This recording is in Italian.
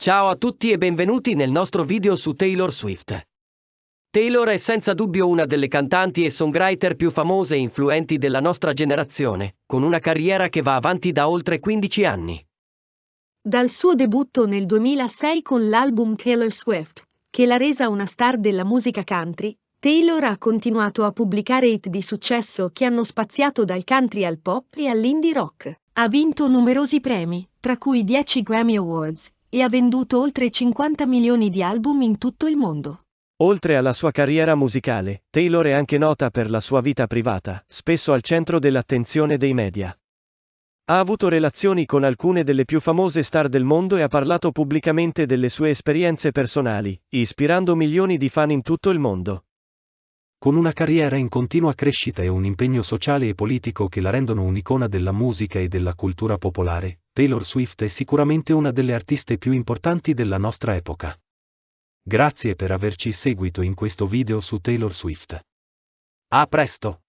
Ciao a tutti e benvenuti nel nostro video su Taylor Swift. Taylor è senza dubbio una delle cantanti e songwriter più famose e influenti della nostra generazione, con una carriera che va avanti da oltre 15 anni. Dal suo debutto nel 2006 con l'album Taylor Swift, che l'ha resa una star della musica country, Taylor ha continuato a pubblicare hit di successo che hanno spaziato dal country al pop e all'indie rock. Ha vinto numerosi premi, tra cui 10 Grammy Awards, e ha venduto oltre 50 milioni di album in tutto il mondo. Oltre alla sua carriera musicale, Taylor è anche nota per la sua vita privata, spesso al centro dell'attenzione dei media. Ha avuto relazioni con alcune delle più famose star del mondo e ha parlato pubblicamente delle sue esperienze personali, ispirando milioni di fan in tutto il mondo. Con una carriera in continua crescita e un impegno sociale e politico che la rendono un'icona della musica e della cultura popolare, Taylor Swift è sicuramente una delle artiste più importanti della nostra epoca. Grazie per averci seguito in questo video su Taylor Swift. A presto!